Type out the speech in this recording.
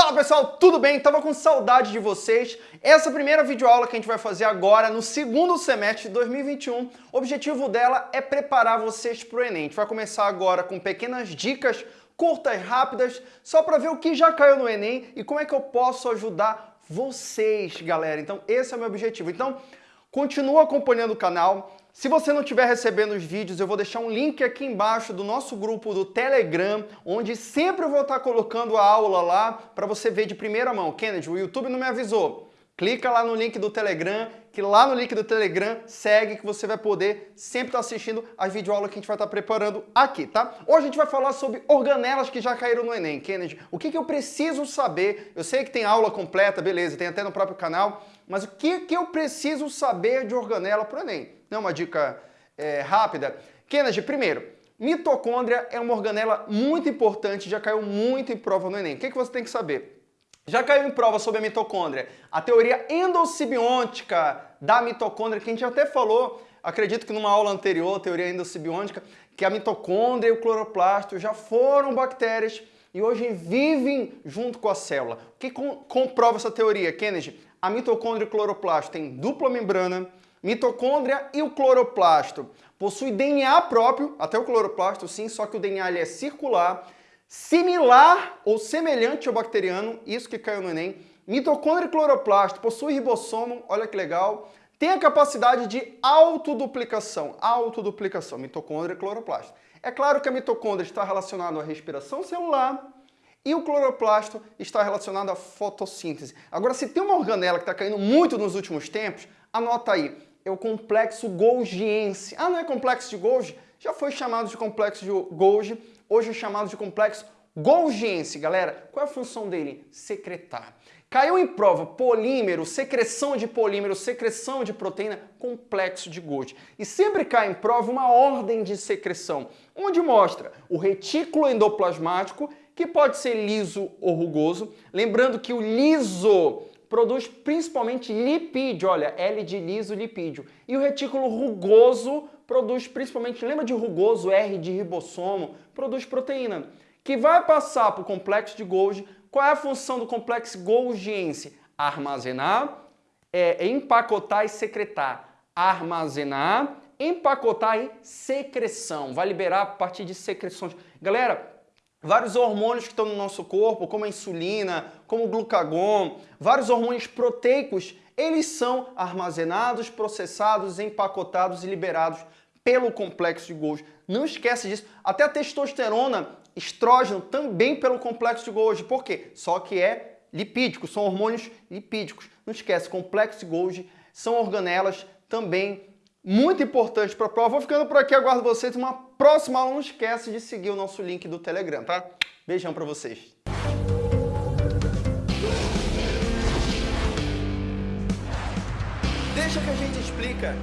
Fala pessoal, tudo bem? Tava com saudade de vocês. Essa primeira videoaula que a gente vai fazer agora, no segundo semestre de 2021, o objetivo dela é preparar vocês para o Enem. A gente vai começar agora com pequenas dicas curtas rápidas, só para ver o que já caiu no Enem e como é que eu posso ajudar vocês, galera. Então esse é o meu objetivo. Então, continua acompanhando o canal, se você não estiver recebendo os vídeos, eu vou deixar um link aqui embaixo do nosso grupo do Telegram, onde sempre eu vou estar colocando a aula lá para você ver de primeira mão. Kennedy, o YouTube não me avisou. Clica lá no link do Telegram, que lá no link do Telegram segue que você vai poder sempre estar assistindo as videoaulas que a gente vai estar preparando aqui, tá? Hoje a gente vai falar sobre organelas que já caíram no Enem. Kennedy, o que, que eu preciso saber? Eu sei que tem aula completa, beleza, tem até no próprio canal, mas o que, que eu preciso saber de organela para o Enem? Não é uma dica é, rápida. Kennedy, primeiro, mitocôndria é uma organela muito importante, já caiu muito em prova no Enem. O que, que você tem que saber? Já caiu em prova sobre a mitocôndria a teoria endossimbiótica da mitocôndria, que a gente até falou, acredito que numa aula anterior, teoria endossimbiótica, que a mitocôndria e o cloroplasto já foram bactérias e hoje vivem junto com a célula. O que comprova essa teoria, Kennedy? A mitocôndria e o cloroplasto têm dupla membrana, mitocôndria e o cloroplasto possuem DNA próprio, até o cloroplasto sim, só que o DNA é circular, Similar ou semelhante ao bacteriano, isso que caiu no Enem, mitocôndria e cloroplasto possui ribossomo, olha que legal, tem a capacidade de autoduplicação, autoduplicação, mitocôndria e cloroplasto. É claro que a mitocôndria está relacionada à respiração celular e o cloroplasto está relacionado à fotossíntese. Agora, se tem uma organela que está caindo muito nos últimos tempos, anota aí, é o complexo golgiense. Ah, não é complexo de Golgi? Já foi chamado de complexo de Golgi hoje é chamado de complexo Golgiense. Galera, qual é a função dele? Secretar. Caiu em prova polímero, secreção de polímero, secreção de proteína, complexo de Golgi. E sempre cai em prova uma ordem de secreção, onde mostra o retículo endoplasmático, que pode ser liso ou rugoso. Lembrando que o liso produz principalmente lipídio, olha, L de liso, lipídio. E o retículo rugoso produz principalmente, lembra de rugoso, R de ribossomo, produz proteína, que vai passar para o complexo de Golgi. Qual é a função do complexo golgiense? Armazenar, é, empacotar e secretar. Armazenar, empacotar e secreção. Vai liberar a partir de secreções. Galera, vários hormônios que estão no nosso corpo, como a insulina, como o glucagon, vários hormônios proteicos, eles são armazenados, processados, empacotados e liberados pelo complexo de Golgi. Não esquece disso. Até a testosterona, estrógeno, também pelo complexo de Golgi. Por quê? Só que é lipídico, são hormônios lipídicos. Não esquece, complexo de Golgi são organelas também muito importantes para a prova. Vou ficando por aqui, aguardo vocês uma próxima aula. Não esquece de seguir o nosso link do Telegram, tá? Beijão para vocês. Deixa que a gente explica.